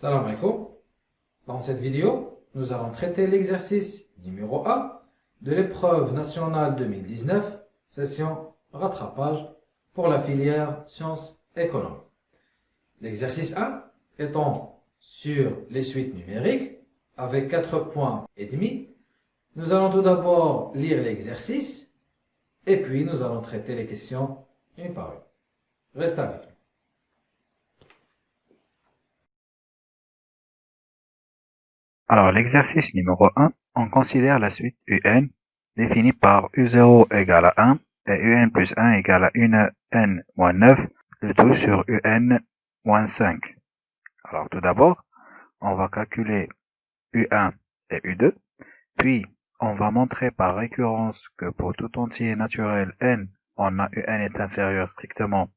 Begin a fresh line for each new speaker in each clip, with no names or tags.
Salam alaikum. Dans cette vidéo, nous allons traiter l'exercice numéro 1 de l'épreuve nationale 2019, session rattrapage pour la filière sciences économiques. L'exercice 1 étant sur les suites numériques avec 4 points et demi. Nous allons tout d'abord lire l'exercice et puis nous allons traiter les questions une par une. Reste avec nous.
Alors, l'exercice numéro 1, on considère la suite UN définie par U0 égale à 1 et UN plus 1 égale à 1N moins 9, le tout sur UN moins 5. Alors, tout d'abord, on va calculer U1 et U2, puis on va montrer par récurrence que pour tout entier naturel n, on a UN est inférieur strictement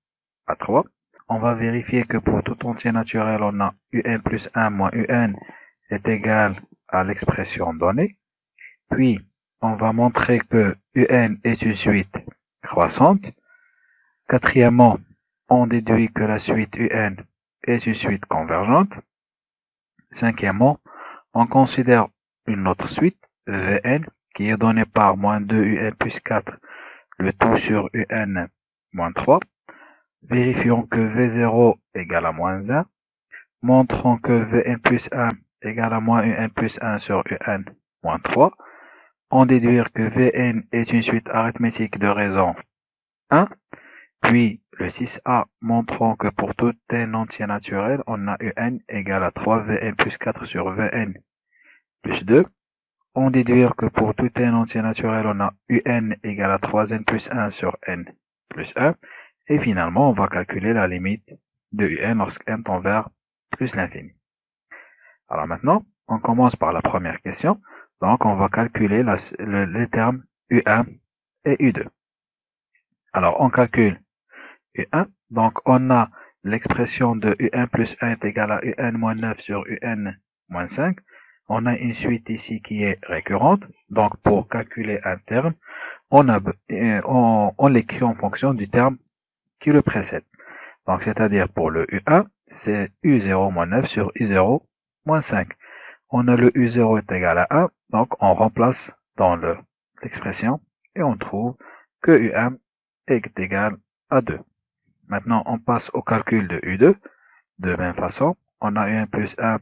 à 3. On va vérifier que pour tout entier naturel, on a UN plus 1 moins UN est égal à l'expression donnée. Puis, on va montrer que UN est une suite croissante. Quatrièmement, on déduit que la suite UN est une suite convergente. Cinquièmement, on considère une autre suite, Vn, qui est donnée par moins 2 Un plus 4, le tout sur Un moins 3. Vérifions que V0 égale à moins 1. Montrons que Vn plus 1 égale à moins un plus 1 sur un moins 3. On déduire que Vn est une suite arithmétique de raison 1. Puis le 6a montrant que pour tout n entier naturel, on a un égale à 3 Vn plus 4 sur Vn plus 2. On déduire que pour tout n entier naturel, on a un égale à 3n plus 1 sur n plus 1. Et finalement, on va calculer la limite de un lorsque n tend vers plus l'infini. Alors maintenant, on commence par la première question. Donc, on va calculer les termes U1 et U2. Alors, on calcule U1. Donc, on a l'expression de U1 plus 1 est égal à UN moins 9 sur UN moins 5. On a une suite ici qui est récurrente. Donc, pour calculer un terme, on, euh, on l'écrit en fonction du terme qui le précède. Donc, c'est-à-dire pour le U1, c'est U0 moins 9 sur U0 moins 5. On a le U0 est égal à 1, donc on remplace dans l'expression et on trouve que U1 est égal à 2. Maintenant, on passe au calcul de U2. De même façon, on a UN plus 1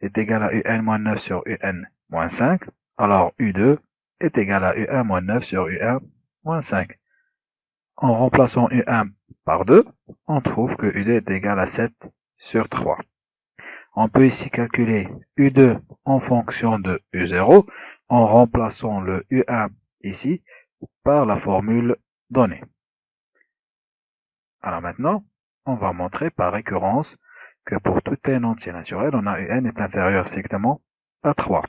est égal à UN moins 9 sur UN moins 5. Alors U2 est égal à UN moins 9 sur UN moins 5. En remplaçant U1 par 2, on trouve que U2 est égal à 7 sur 3. On peut ici calculer U2 en fonction de U0 en remplaçant le U1 ici par la formule donnée. Alors maintenant, on va montrer par récurrence que pour tout n entier naturel, on a UN est inférieur strictement à 3.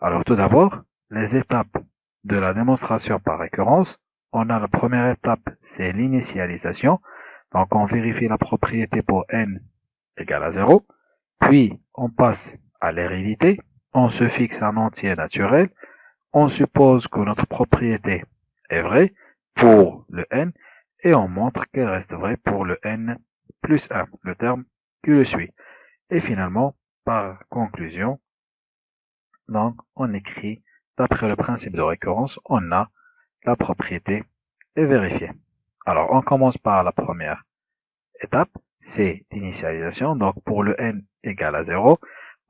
Alors tout d'abord, les étapes de la démonstration par récurrence, on a la première étape, c'est l'initialisation. Donc on vérifie la propriété pour n égale à 0. Puis, on passe à l'hérédité, on se fixe un entier naturel, on suppose que notre propriété est vraie pour le n, et on montre qu'elle reste vraie pour le n plus 1, le terme qui le suit. Et finalement, par conclusion, donc on écrit, d'après le principe de récurrence, on a la propriété est vérifiée. Alors, on commence par la première étape, c'est l'initialisation. Donc pour le n égale à 0,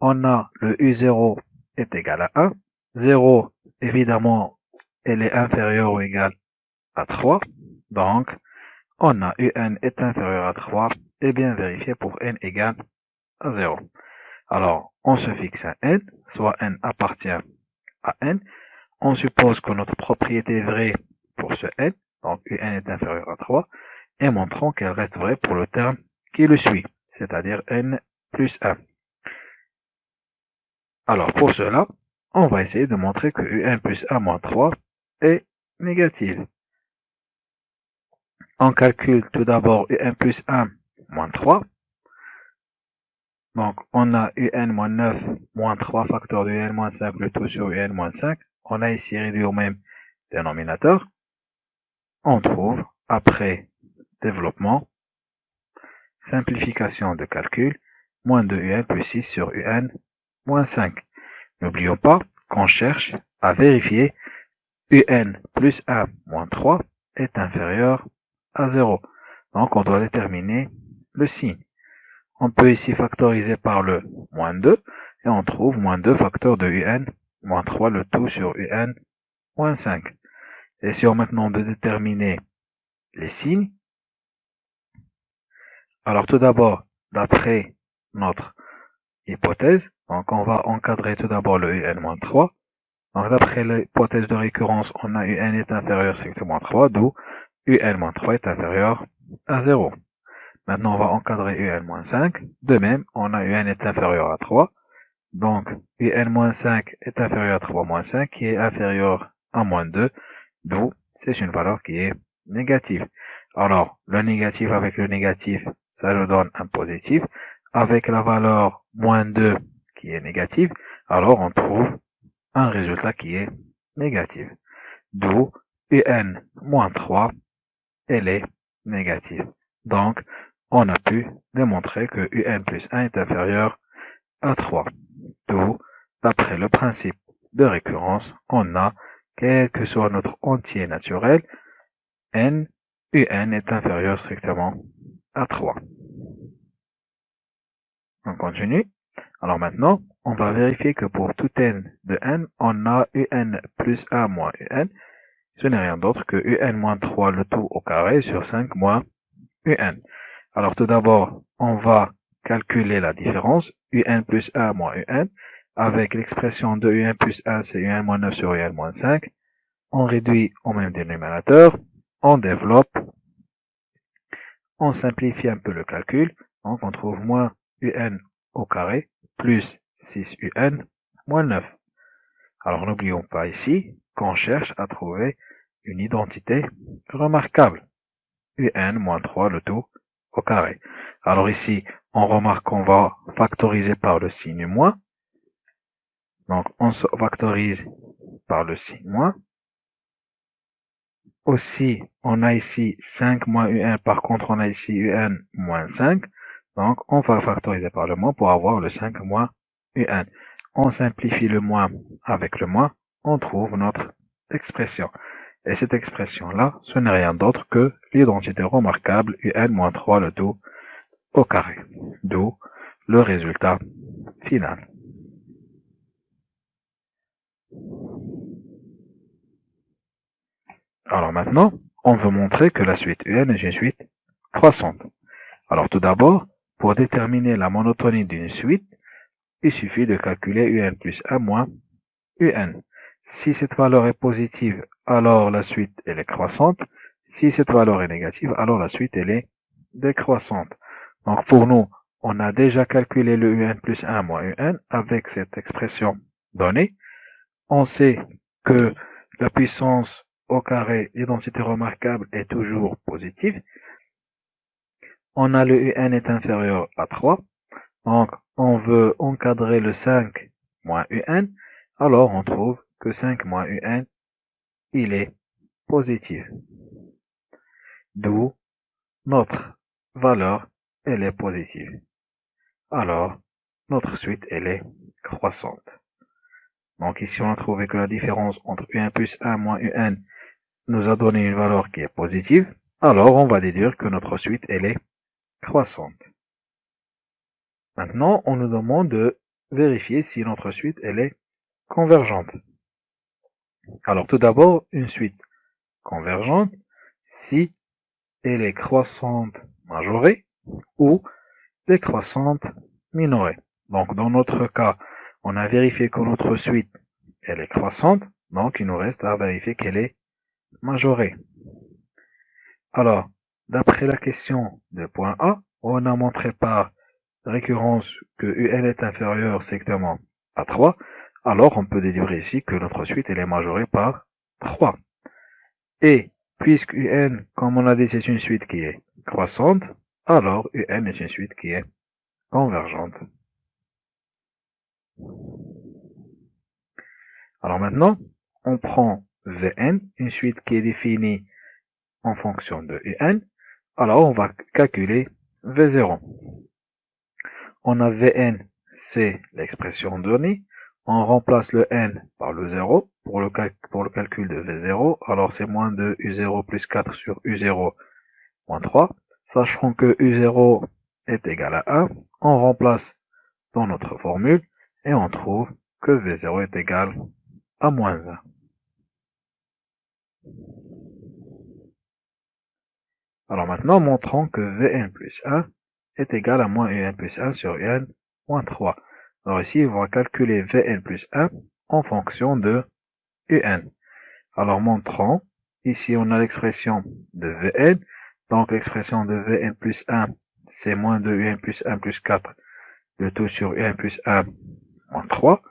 on a le u0 est égal à 1. 0, évidemment, elle est inférieure ou égale à 3. Donc, on a un est inférieur à 3 et bien vérifié pour n égale à 0. Alors, on se fixe un n, soit n appartient à n. On suppose que notre propriété est vraie pour ce n, donc un est inférieur à 3, et montrons qu'elle reste vraie pour le terme qui le suit, c'est-à-dire n plus 1. Alors pour cela, on va essayer de montrer que un plus 1 moins 3 est négative. On calcule tout d'abord un plus 1 moins 3. Donc on a un moins 9 moins 3 facteur de un moins 5, le tout sur un moins 5. On a ici réduit au même dénominateur. On trouve, après développement, simplification de calcul, moins 2un plus 6 sur un moins 5. N'oublions pas qu'on cherche à vérifier un plus 1 moins 3 est inférieur à 0. Donc on doit déterminer le signe. On peut ici factoriser par le moins 2 et on trouve moins 2 facteur de un moins 3 le tout sur un moins 5. Essayons maintenant de déterminer les signes. Alors tout d'abord, d'après notre hypothèse, donc on va encadrer tout d'abord le un-3. Donc d'après l'hypothèse de récurrence, on a un est inférieur strictement à 3, d'où un-3 est inférieur à 0. Maintenant, on va encadrer un-5. De même, on a un est inférieur à 3. Donc, un-5 est inférieur à 3 5, qui est inférieur à moins 2, d'où c'est une valeur qui est négative. Alors, le négatif avec le négatif, ça nous donne un positif. Avec la valeur moins 2 qui est négative, alors on trouve un résultat qui est négatif. D'où un moins 3, elle est négative. Donc, on a pu démontrer que un plus 1 est inférieur à 3. D'où, d'après le principe de récurrence, on a, quel que soit notre entier naturel, n, un est inférieur strictement à 3. On continue. Alors maintenant, on va vérifier que pour tout n de n, on a un plus 1 moins un. Ce n'est rien d'autre que un moins 3 le tout au carré sur 5 moins un. Alors tout d'abord, on va calculer la différence, un plus 1 moins un, avec l'expression de un plus 1, c'est un moins 9 sur un moins 5. On réduit au même dénominateur, on développe, on simplifie un peu le calcul, donc on trouve moins un au carré plus 6un moins 9. Alors n'oublions pas ici qu'on cherche à trouver une identité remarquable. un moins 3 le tout au carré. Alors ici, on remarque qu'on va factoriser par le signe moins. Donc, on se factorise par le signe moins. Aussi, on a ici 5 moins un, par contre, on a ici un moins 5. Donc, on va factoriser par le moins pour avoir le 5 moins un. On simplifie le moins avec le moins, on trouve notre expression. Et cette expression-là, ce n'est rien d'autre que l'identité remarquable un-3 le tout au carré. D'où le résultat final. Alors maintenant, on veut montrer que la suite un est une suite croissante. Alors tout d'abord, pour déterminer la monotonie d'une suite, il suffit de calculer un plus 1 moins un. Si cette valeur est positive, alors la suite est croissante. Si cette valeur est négative, alors la suite est décroissante. Donc pour nous, on a déjà calculé le un plus 1 moins un avec cette expression donnée. On sait que la puissance au carré, l'identité remarquable est toujours positive. On a le un est inférieur à 3. Donc on veut encadrer le 5 moins un. Alors on trouve que 5 moins un, il est positif. D'où notre valeur, elle est positive. Alors, notre suite, elle est croissante. Donc ici, on a trouvé que la différence entre un plus 1 moins un nous a donné une valeur qui est positive. Alors, on va déduire que notre suite, elle est croissante. Maintenant, on nous demande de vérifier si notre suite, elle est convergente. Alors tout d'abord, une suite convergente si elle est croissante majorée ou décroissante minorée. Donc dans notre cas, on a vérifié que notre suite elle est croissante, donc il nous reste à vérifier qu'elle est majorée. Alors, d'après la question de point A, on a montré par récurrence que UN est inférieur strictement à 3, alors on peut déduire ici que notre suite est majorée par 3. Et puisque un, comme on a dit, c'est une suite qui est croissante, alors un est une suite qui est convergente. Alors maintenant, on prend Vn, une suite qui est définie en fonction de un, alors on va calculer V0. on a Vn, c'est l'expression donnée. On remplace le n par le 0 pour le, pour le calcul de V0. Alors c'est moins de U0 plus 4 sur U0 moins 3. Sachant que U0 est égal à 1, on remplace dans notre formule et on trouve que V0 est égal à moins 1. Alors maintenant, montrons que Vn plus 1 est égal à moins Un plus 1 sur Un moins 3. Alors ici, on va calculer Vn plus 1 en fonction de Un. Alors montrons, ici on a l'expression de Vn, donc l'expression de Vn plus 1, c'est moins de Un plus 1 plus 4, le tout sur Un plus 1 moins 3.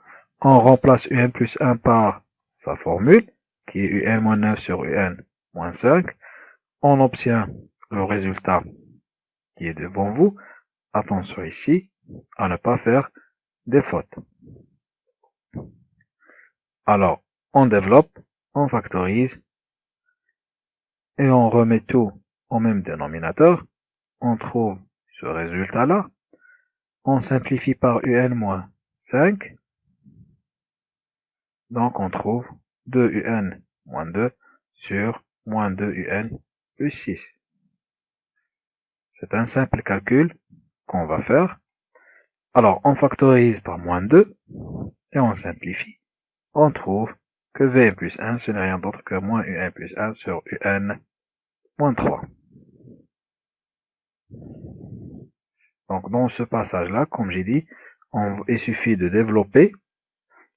On remplace Un plus 1 par sa formule, qui est Un moins 9 sur Un moins 5 on obtient le résultat qui est devant vous. Attention ici à ne pas faire des fautes. Alors, on développe, on factorise et on remet tout au même dénominateur. On trouve ce résultat-là. On simplifie par un moins 5. Donc on trouve 2un moins 2 sur moins 2un plus 6. C'est un simple calcul qu'on va faire. Alors, on factorise par moins 2 et on simplifie. On trouve que v plus 1, ce n'est rien d'autre que moins un plus 1 sur un moins 3. Donc, dans ce passage-là, comme j'ai dit, il suffit de développer,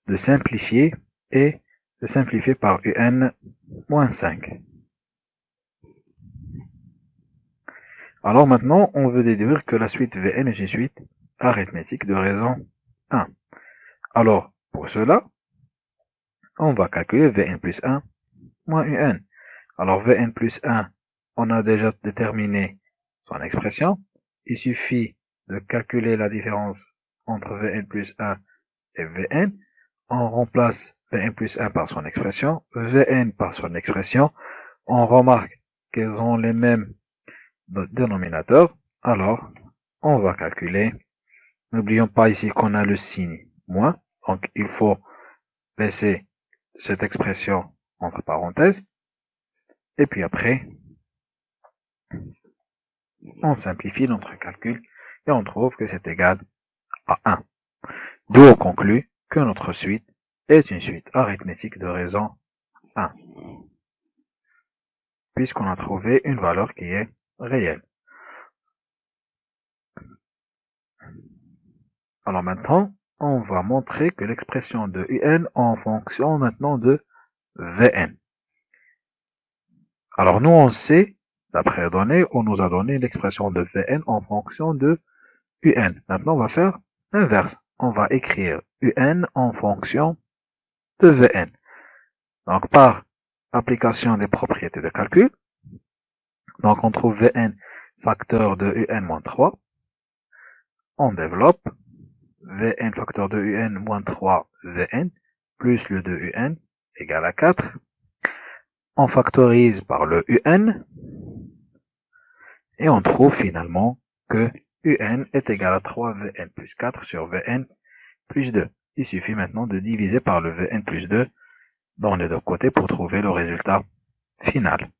de simplifier et de simplifier par un moins 5. Alors maintenant, on veut déduire que la suite Vn est une suite arithmétique de raison 1. Alors, pour cela, on va calculer Vn plus 1 moins Un. Alors Vn plus 1, on a déjà déterminé son expression. Il suffit de calculer la différence entre Vn plus 1 et Vn. On remplace Vn plus 1 par son expression, Vn par son expression. On remarque qu'elles ont les mêmes dénominateur, alors on va calculer. N'oublions pas ici qu'on a le signe moins, donc il faut laisser cette expression entre parenthèses. Et puis après, on simplifie notre calcul et on trouve que c'est égal à 1. D'où on conclut que notre suite est une suite arithmétique de raison 1. Puisqu'on a trouvé une valeur qui est réel. Alors maintenant, on va montrer que l'expression de un en fonction maintenant de Vn. Alors nous on sait, d'après données, on nous a donné l'expression de Vn en fonction de un. Maintenant on va faire l'inverse. On va écrire un en fonction de Vn. Donc par application des propriétés de calcul, donc on trouve Vn facteur de un moins 3. On développe Vn facteur de un moins 3 Vn plus le de un égale à 4. On factorise par le un et on trouve finalement que un est égal à 3 Vn plus 4 sur Vn plus 2. Il suffit maintenant de diviser par le Vn plus 2 dans les deux côtés pour trouver le résultat final.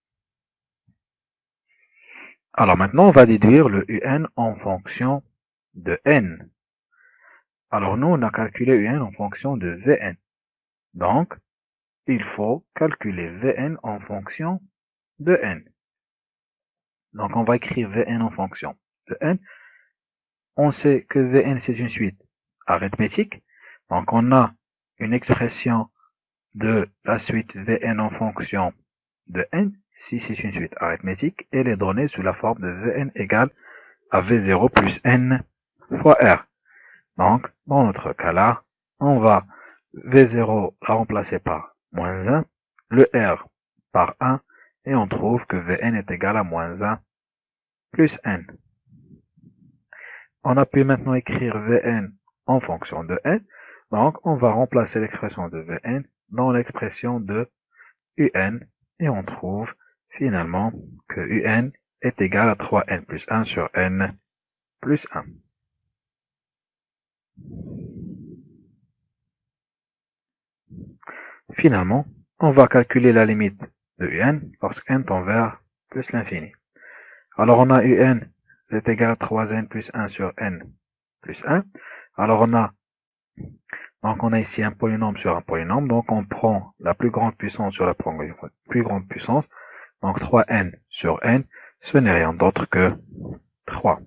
Alors maintenant, on va déduire le un en fonction de n. Alors nous, on a calculé un en fonction de Vn. Donc, il faut calculer Vn en fonction de n. Donc on va écrire Vn en fonction de n. On sait que Vn c'est une suite arithmétique. Donc on a une expression de la suite Vn en fonction de n si c'est une suite arithmétique, elle est donnée sous la forme de Vn égale à V0 plus n fois R. Donc, dans notre cas-là, on va V0 la remplacer par moins 1, le R par 1, et on trouve que Vn est égal à moins 1 plus n. On a pu maintenant écrire Vn en fonction de n, donc on va remplacer l'expression de Vn dans l'expression de Un, et on trouve finalement que un est égal à 3n plus 1 sur n plus 1. Finalement, on va calculer la limite de un lorsque n tend vers plus l'infini. Alors on a un c'est égal à 3n plus 1 sur n plus 1. Alors on a donc on a ici un polynôme sur un polynôme, donc on prend la plus grande puissance sur la plus grande puissance, donc 3n sur n, ce n'est rien d'autre que 3.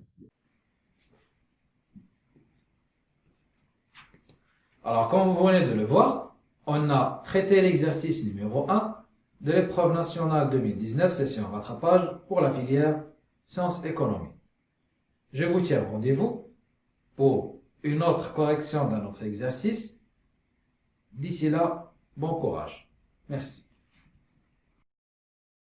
Alors comme vous venez de le voir, on a traité l'exercice numéro 1 de l'épreuve nationale 2019, session rattrapage pour la filière sciences économiques. Je vous tiens rendez-vous pour une autre correction d'un autre exercice. D'ici là, bon courage. Merci.